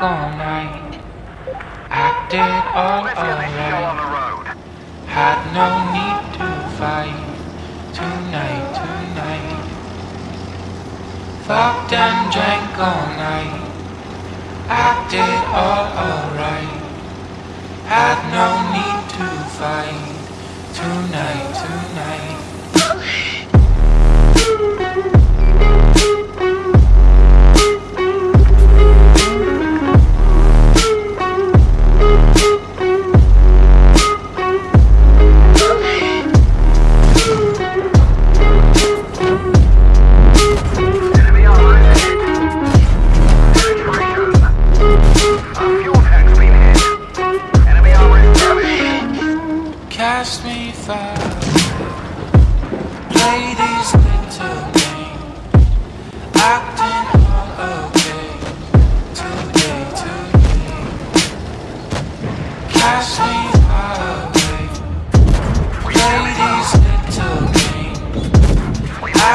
all night. Acted all alright. Had no need to fight. Tonight, tonight. Fucked and drank all night. Acted all alright. Had no need to fight. Tonight,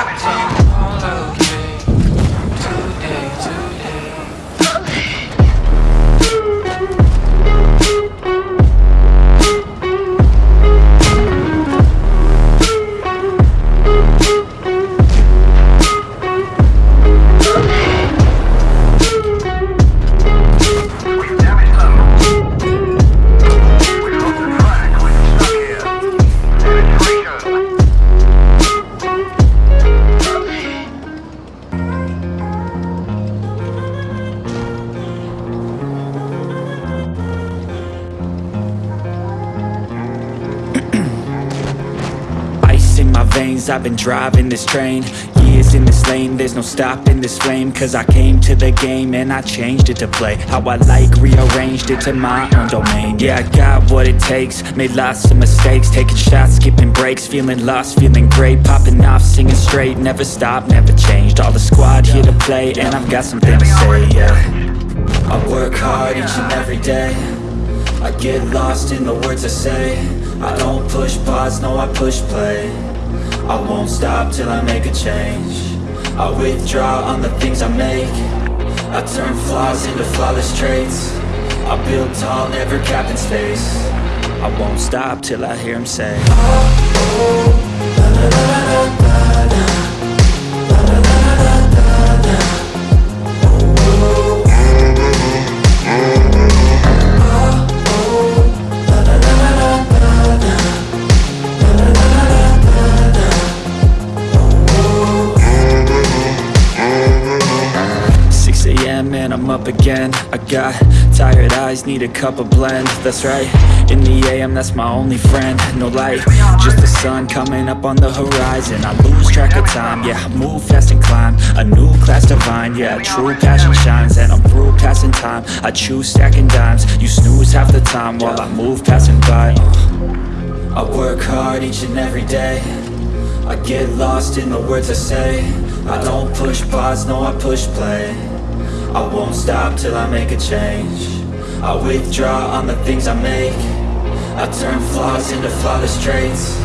games. I've been driving this train Years in this lane, there's no stopping this flame Cause I came to the game and I changed it to play How I like, rearranged it to my own domain. Yeah, I got what it takes, made lots of mistakes Taking shots, skipping breaks, feeling lost, feeling great Popping off, singing straight, never stopped, never changed. All the squad here to play and I've got something to say, yeah. I work hard each and every day. I get lost in the words I say. I don't push pause, no I push play I won't stop till I make a change. I withdraw on the things I make. I turn flaws into flawless traits. I build tall, never capped in space. I won't stop till I hear him say. Six again. I got tired eyes, need a cup of blend. That's right, in the a.m. that's my only friend. No light, just the sun coming up on the horizon. I lose track of time, yeah, I move fast and climb. A new class divine, yeah, true passion shines. And I'm through passing time, I choose stacking dimes. You snooze half the time while I move passing by. I work hard each and every day. I get lost in the words I say. I don't push pause, no I push play I won't stop till I make a change. I withdraw on the things I make. I turn flaws into flawless traits.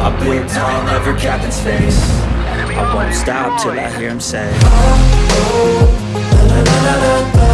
I build tall, never capped in space. I won't stop till I hear him say oh, oh, oh,